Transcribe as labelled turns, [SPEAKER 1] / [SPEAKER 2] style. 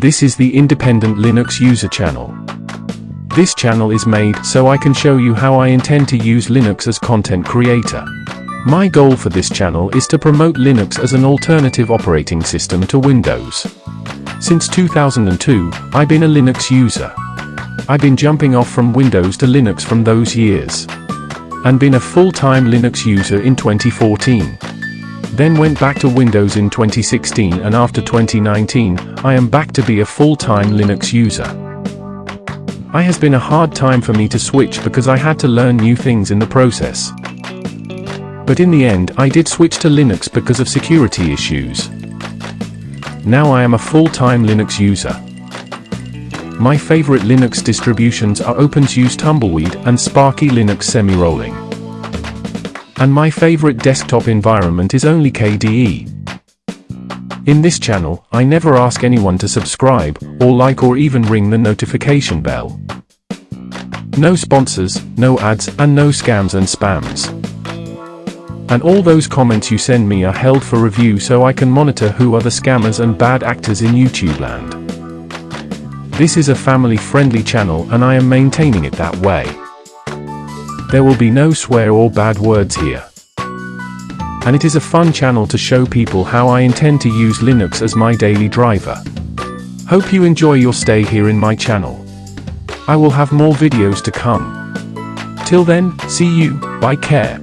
[SPEAKER 1] This is the Independent Linux User channel. This channel is made so I can show you how I intend to use Linux as content creator. My goal for this channel is to promote Linux as an alternative operating system to Windows. Since 2002, I've been a Linux user. I've been jumping off from Windows to Linux from those years. And been a full-time Linux user in 2014. Then went back to Windows in 2016 and after 2019, I am back to be a full-time Linux user. I has been a hard time for me to switch because I had to learn new things in the process. But in the end I did switch to Linux because of security issues. Now I am a full-time Linux user. My favorite Linux distributions are OpenSUSE Tumbleweed and Sparky Linux Semi-Rolling. And my favorite desktop environment is only KDE. In this channel, I never ask anyone to subscribe, or like or even ring the notification bell. No sponsors, no ads, and no scams and spams. And all those comments you send me are held for review so I can monitor who are the scammers and bad actors in YouTube land. This is a family-friendly channel and I am maintaining it that way. There will be no swear or bad words here. And it is a fun channel to show people how I intend to use Linux as my daily driver. Hope you enjoy your stay here in my channel. I will have more videos to come. Till then, see you, bye care.